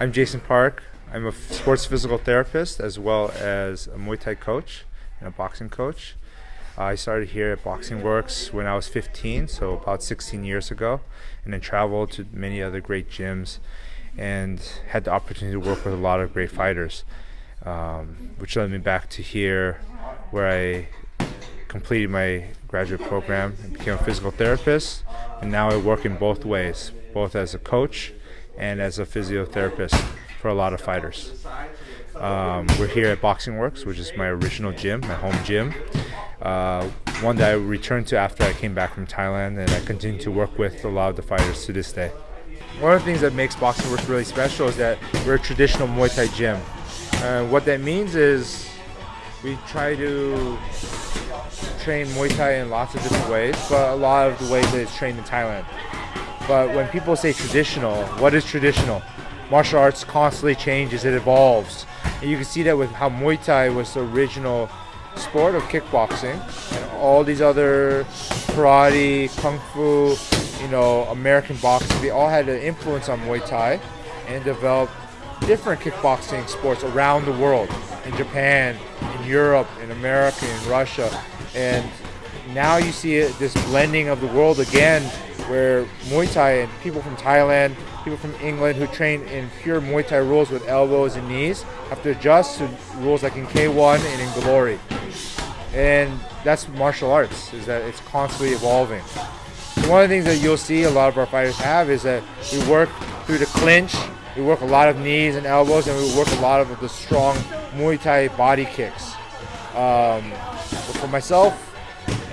I'm Jason Park. I'm a sports physical therapist as well as a Muay Thai coach and a boxing coach. I started here at Boxing Works when I was 15, so about 16 years ago, and then traveled to many other great gyms and had the opportunity to work with a lot of great fighters, um, which led me back to here where I completed my graduate program and became a physical therapist. And now I work in both ways, both as a coach and as a physiotherapist for a lot of fighters. Um, we're here at Boxing Works, which is my original gym, my home gym. Uh, one that I returned to after I came back from Thailand, and I continue to work with a lot of the fighters to this day. One of the things that makes Boxing Works really special is that we're a traditional Muay Thai gym. Uh, what that means is we try to train Muay Thai in lots of different ways, but a lot of the ways that it's trained in Thailand. But when people say traditional, what is traditional? Martial arts constantly changes, it evolves. And you can see that with how Muay Thai was the original sport of kickboxing and all these other karate, kung fu, you know, American boxing, they all had an influence on Muay Thai and developed different kickboxing sports around the world in Japan, in Europe, in America, in Russia. And now you see this blending of the world again where Muay Thai and people from Thailand, people from England who train in pure Muay Thai rules with elbows and knees have to adjust to rules like in K1 and in Glory. And that's martial arts, is that it's constantly evolving. One of the things that you'll see a lot of our fighters have is that we work through the clinch, we work a lot of knees and elbows, and we work a lot of the strong Muay Thai body kicks. Um, for myself,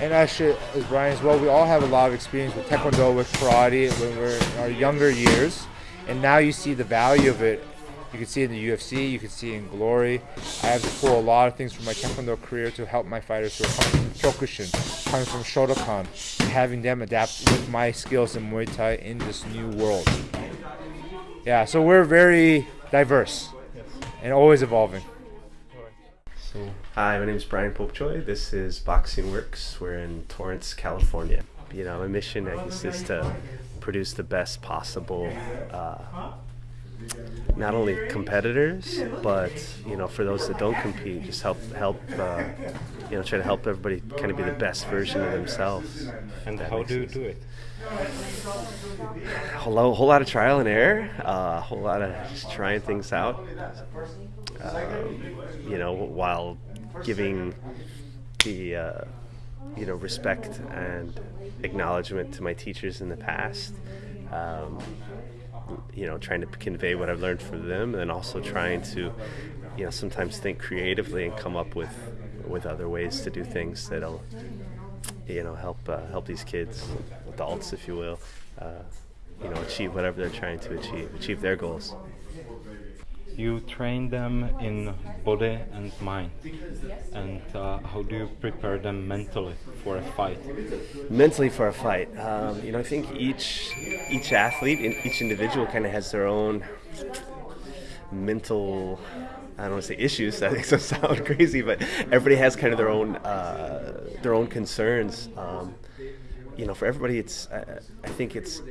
and actually as Brian as well, we all have a lot of experience with Taekwondo, with karate when we're in our younger years, and now you see the value of it. You can see it in the UFC, you can see it in Glory. I have to pull a lot of things from my Taekwondo career to help my fighters who are coming from Kyokushin, coming from Shotokan, and having them adapt with my skills in Muay Thai in this new world. Yeah, so we're very diverse and always evolving. So, hi, my name is Brian Popejoy. This is Boxing Works. We're in Torrance, California. You know, my mission, is to produce the best possible, uh, not only competitors, but you know, for those that don't compete, just help help, uh, you know, try to help everybody kind of be the best version of themselves. And how do you do it? A whole, whole lot of trial and error, uh, a whole lot of just trying things out. Um, you know, while giving the uh, you know respect and acknowledgement to my teachers in the past. Um, you know, trying to convey what I've learned from them, and also trying to, you know, sometimes think creatively and come up with with other ways to do things that'll, you know, help uh, help these kids, adults, if you will, uh, you know, achieve whatever they're trying to achieve, achieve their goals. You train them in body and mind, and uh, how do you prepare them mentally for a fight? mentally for a fight. Um, you know, I think each each athlete, and each individual, kind of has their own mental. I don't want to say issues. That makes it sound crazy, but everybody has kind of their own uh, their own concerns. Um, you know, for everybody, it's I, I think it's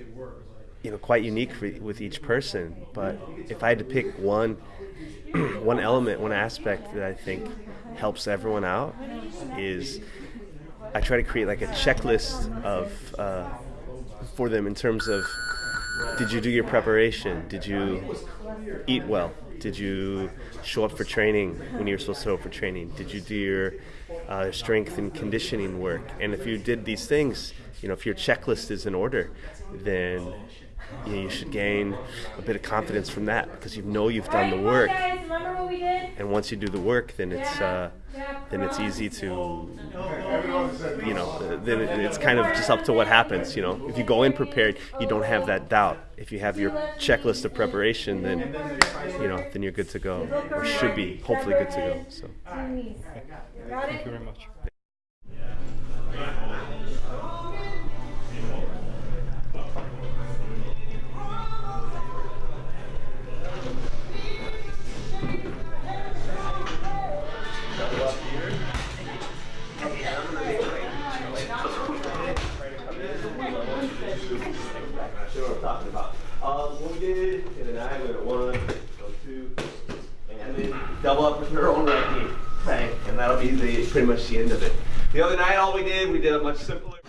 you know quite unique for, with each person. But if I had to pick one one element, one aspect that I think helps everyone out is I try to create like a checklist of uh, for them in terms of did you do your preparation? Did you eat well? Did you show up for training when you were supposed to show up for training? Did you do your uh, strength and conditioning work? And if you did these things, you know, if your checklist is in order, then you, know, you should gain a bit of confidence from that because you know you've done the work. And once you do the work, then it's uh, then it's easy to you know then it's kind of just up to what happens. You know, if you go in prepared, you don't have that doubt. If you have your checklist of preparation, then you know then you're good to go, or should be hopefully good to go. So. Thank you very much. Nathan and I, we go to one, go two, and then double up with her own right knee. And that'll be the pretty much the end of it. The other night all we did, we did a much simpler.